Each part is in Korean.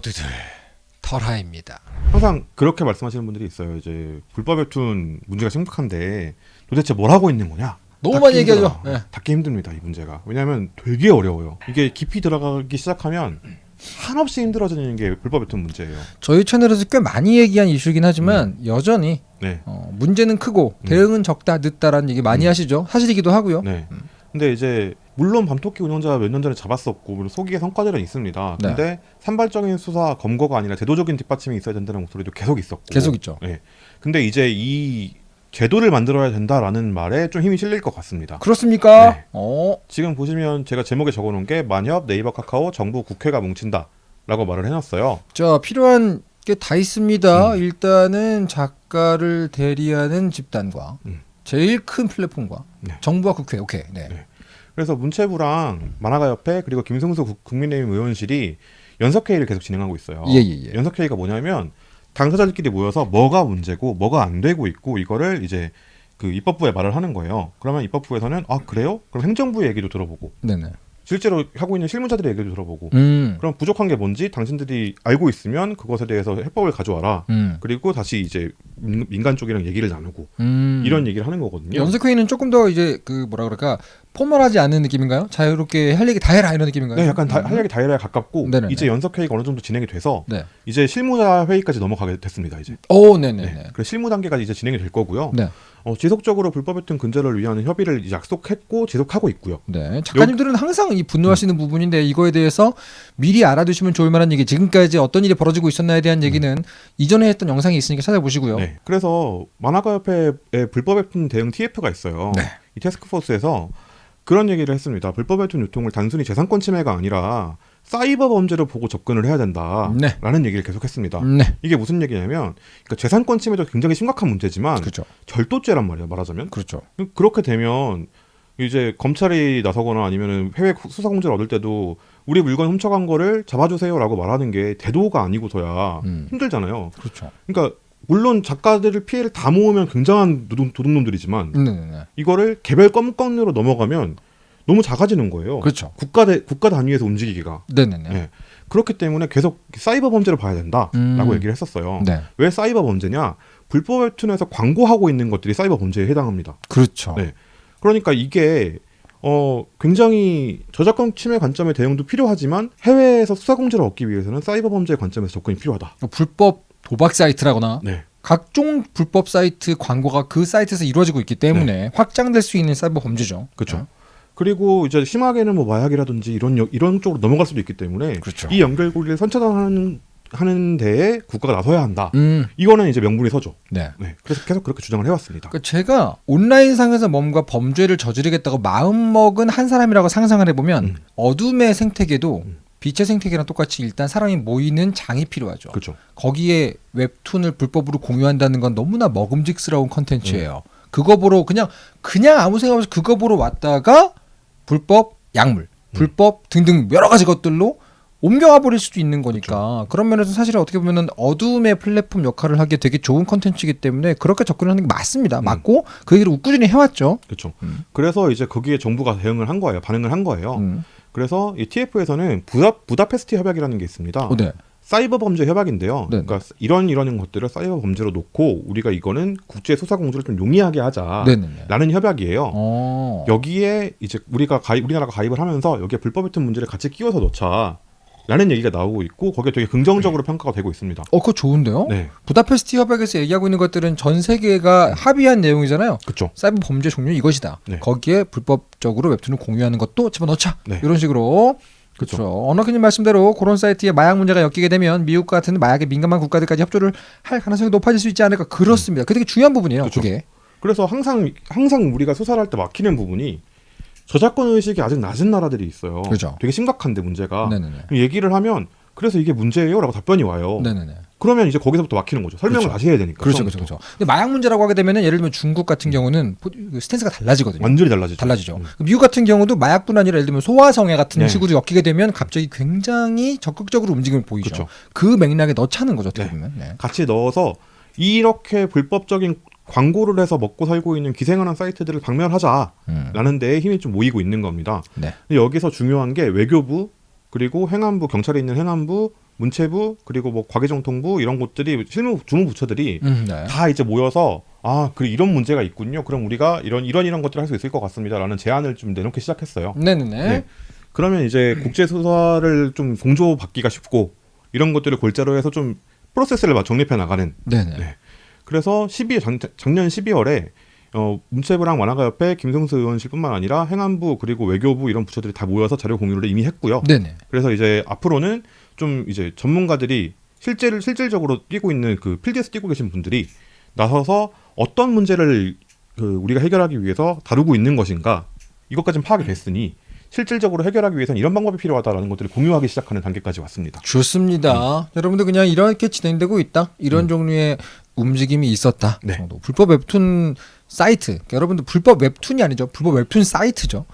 모두들 털하입니다. 항상 그렇게 말씀하시는 분들이 있어요. 이제 불법 웹툰 문제가 심각한데 도대체 뭘 하고 있는 거냐? 너무 많이 얘기하죠. 예. 닫기 힘듭니다. 이 문제가. 왜냐하면 되게 어려워요. 이게 깊이 들어가기 시작하면 한없이 힘들어지는 게 불법 웹툰 문제예요. 저희 채널에서 꽤 많이 얘기한 이슈긴 하지만 여전히 네. 어, 문제는 크고 음. 대응은 적다 늦다라는 얘기 많이 음. 하시죠. 사실이기도 하고요. 네. 근데 이제 물론 밤토끼 운영자 몇 년 전에 잡았었고 물론 소기의 성과들은 있습니다. 네. 근데 산발적인 수사 검거가 아니라 제도적인 뒷받침이 있어야 된다는 목소리도 계속 있었고. 계속 있죠. 네. 근데 이제 이 제도를 만들어야 된다라는 말에 좀 힘이 실릴 것 같습니다. 그렇습니까? 네. 어, 지금 보시면 제가 제목에 적어놓은 게 만협, 네이버, 카카오, 정부, 국회가 뭉친다라고 말을 해놨어요. 자 필요한 게 다 있습니다. 음. 일단은 작가를 대리하는 집단과 음. 제일 큰 플랫폼과 네. 정부와 국회. 오케이. 네. 네. 그래서 문체부랑 만화가협회 그리고 김승수 국- 국민의힘 의원실이 연석회의를 계속 진행하고 있어요. 예, 예, 예. 연석회의가 뭐냐면 당사자들끼리 모여서 뭐가 문제고 뭐가 안 되고 있고 이거를 이제 그 입법부에 말을 하는 거예요. 그러면 입법부에서는 아 그래요? 그럼 행정부의 얘기도 들어보고 네네. 실제로 하고 있는 실무자들의 얘기도 들어보고 음. 그럼 부족한 게 뭔지 당신들이 알고 있으면 그것에 대해서 해법을 가져와라. 음. 그리고 다시 이제 민- 민간 쪽이랑 얘기를 나누고 음. 이런 얘기를 하는 거거든요. 연석회의는 조금 더 이제 그 뭐라 그럴까 포멀하지 않은 느낌인가요? 자유롭게 할 얘기 다 해라 이런 느낌인가요? 네, 약간 다, 음. 할 얘기 다이라에 가깝고 네네네. 이제 연석 회의가 어느 정도 진행이 돼서 네. 이제 실무자 회의까지 넘어가게 됐습니다. 이제. 오, 네네네. 네. 그래서 실무 단계까지 이제 진행이 될 거고요. 네. 어, 지속적으로 불법 웹툰 근절을 위한 협의를 약속했고 지속하고 있고요. 네. 작가님들은 항상 이 분노하시는 부분인데 이거에 대해서 미리 알아두시면 좋을 만한 얘기. 지금까지 어떤 일이 벌어지고 있었나에 대한 얘기는 이전에 했던 영상이 있으니까 찾아보시고요. 네. 그래서 만화가협회에 불법 웹툰 대응 TF가 있어요. 네. 이 태스크포스에서 그런 얘기를 했습니다. 불법 웹툰 유통을 단순히 재산권 침해가 아니라 사이버 범죄로 보고 접근을 해야 된다라는 네. 얘기를 계속했습니다. 네. 이게 무슨 얘기냐면 그러니까 재산권 침해도 굉장히 심각한 문제지만 그렇죠. 절도죄란 말이에요. 말하자면 그렇죠. 그렇게 되면 이제 검찰이 나서거나 아니면 해외 수사 공제를 얻을 때도 우리 물건 훔쳐간 거를 잡아주세요라고 말하는 게 대도가 아니고서야 음. 힘들잖아요. 그렇죠. 그러니까 물론 작가들을 피해를 다 모으면 굉장한 도둑, 도둑놈들이지만 네, 네, 네. 이거를 개별 건건으로 넘어가면 너무 작아지는 거예요. 그렇죠. 국가 대, 국가 단위에서 움직이기가 네, 네, 네. 네. 그렇기 때문에 계속 사이버 범죄를 봐야 된다라고 음. 얘기를 했었어요. 네. 왜 사이버 범죄냐? 불법 웹툰에서 광고하고 있는 것들이 사이버 범죄에 해당합니다. 그렇죠. 네. 그러니까 이게 어 굉장히 저작권 침해 관점의 대응도 필요하지만 해외에서 수사 공제를 얻기 위해서는 사이버 범죄의 관점에서 접근이 필요하다. 불법 도박 사이트라거나 네. 각종 불법 사이트 광고가 그 사이트에서 이루어지고 있기 때문에 확장될 수 있는 사이버 범죄죠. 네. 그렇죠. 네. 그리고 이제 심하게는 뭐 마약이라든지 이런 여- 이런 쪽으로 넘어갈 수도 있기 때문에 그렇죠. 이 연결고리를 선차단하는 하는 데에 국가가 나서야 한다. 음, 이거는 이제 명분이 서죠. 네. 네. 그래서 계속 그렇게 주장을 해왔습니다. 그러니까 제가 온라인상에서 뭔가 범죄를 저지르겠다고 마음먹은 한 사람이라고 상상을 해보면 음. 어둠의 생태계도 음. 빛의 생태계랑 똑같이 일단 사람이 모이는 장이 필요하죠. 그렇죠. 거기에 웹툰을 불법으로 공유한다는 건 너무나 먹음직스러운 컨텐츠예요. 음. 그거 보러 그냥 그냥 아무 생각 없이 그거 보러 왔다가 불법 약물, 음. 불법 등등 여러 가지 것들로 옮겨가 버릴 수도 있는 거니까 그런 면에서 사실 어떻게 보면은 어둠의 플랫폼 역할을 하기에 되게 좋은 컨텐츠이기 때문에 그렇게 접근하는 게 맞습니다. 음. 맞고 그 얘기를 꾸준히 해왔죠. 그렇죠. 음. 그래서 이제 거기에 정부가 대응을 한 거예요. 반응을 한 거예요. 음. 그래서 이 TF에서는 부다, 부다페스트 협약이라는 게 있습니다. 어, 네. 사이버 범죄 협약인데요. 네. 그러니까 이런 이런 것들을 사이버 범죄로 놓고 우리가 이거는 국제 수사 공조를 좀 용이하게 하자라는 네네네. 협약이에요. 어. 여기에 이제 우리가 가입, 우리나라가 가입을 하면서 여기에 불법 웹툰 문제를 같이 끼워서 넣자. 라는 얘기가 나오고 있고 거기에 되게 긍정적으로 평가가 되고 있습니다. 어, 그거 좋은데요? 네, 부다페스트 협약에서 얘기하고 있는 것들은 전 세계가 합의한 내용이잖아요. 그렇죠. 사이버 범죄 종류 이것이다. 네. 거기에 불법적으로 웹툰을 공유하는 것도 집어넣자. 네. 이런 식으로. 그렇죠. 언어크님 말씀대로 그런 사이트에 마약 문제가 엮이게 되면 미국 같은 마약에 민감한 국가들까지 협조를 할 가능성이 높아질 수 있지 않을까. 그렇습니다. 그게 되게 중요한 부분이에요. 그쵸. 그게. 그래서 항상 항상 우리가 수사를 할 때 막히는 부분이 저작권 의식이 아직 낮은 나라들이 있어요. 그죠. 되게 심각한데 문제가 네네네. 얘기를 하면 그래서 이게 문제예요라고 답변이 와요. 네네네. 그러면 이제 거기서부터 막히는 거죠. 설명을 그렇죠. 다시 해야 되니까. 그렇죠, 그렇죠, 처음부터. 그렇죠. 근데 마약 문제라고 하게 되면은 예를 들면 중국 같은 경우는 포- 그 스탠스가 달라지거든요. 완전히 달라지죠. 달라지죠. 음. 미국 같은 경우도 마약뿐 아니라 예를 들면 소아성애 같은 네. 식으로 엮이게 되면 갑자기 굉장히 적극적으로 움직임을 보이죠. 그렇죠. 그 맥락에 넣자는 거죠. 어떻게 네. 보면. 네. 같이 넣어서 이렇게 불법적인 광고를 해서 먹고 살고 있는 기생하는 사이트들을 박멸하자라는 음. 데에 힘이 좀 모이고 있는 겁니다. 네. 근데 여기서 중요한 게 외교부 그리고 행안부 경찰에 있는 행안부 문체부 그리고 뭐 과개정통부 이런 곳들이 실무 주무 부처들이 음, 네. 다 이제 모여서 아, 그래 이런 문제가 있군요. 그럼 우리가 이런 이런 이런 것들을 할 수 있을 것 같습니다라는 제안을 좀 내놓기 시작했어요. 네네네. 네. 그러면 이제 국제 수사를 좀 공조 받기가 쉽고 이런 것들을 골자로 해서 좀 프로세스를 막 정립해 나가는 네네. 네. 그래서 12 작, 작년 12월에 어, 문체부랑 만화가협회 김성수 의원실뿐만 아니라 행안부 그리고 외교부 이런 부처들이 다 모여서 자료 공유를 이미 했고요. 네네. 그래서 이제 앞으로는 좀 이제 전문가들이 실제를 실질적으로 뛰고 있는 그 필드에서 뛰고 계신 분들이 나서서 어떤 문제를 그 우리가 해결하기 위해서 다루고 있는 것인가 이것까지는 파악이 됐으니 실질적으로 해결하기 위해서는 이런 방법이 필요하다라는 것들을 공유하기 시작하는 단계까지 왔습니다. 좋습니다. 여러분들 그냥 이렇게 진행되고 있다. 이런 음. 종류의 움직임이 있었다. 네. 정도. 불법 웹툰 사이트. 그러니까 여러분들 불법 웹툰이 아니죠. 불법 웹툰 사이트죠.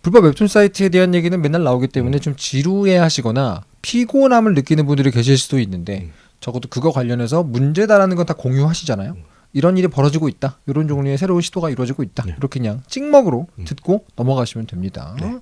불법 웹툰 사이트에 대한 얘기는 맨날 나오기 때문에 좀 지루해 하시거나 피곤함을 느끼는 분들이 계실 수도 있는데 음. 적어도 그거 관련해서 문제다라는 건 다 공유하시잖아요. 이런 일이 벌어지고 있다. 이런 종류의 새로운 시도가 이루어지고 있다. 네. 이렇게 그냥 찍먹으로 음. 듣고 넘어가시면 됩니다. 네.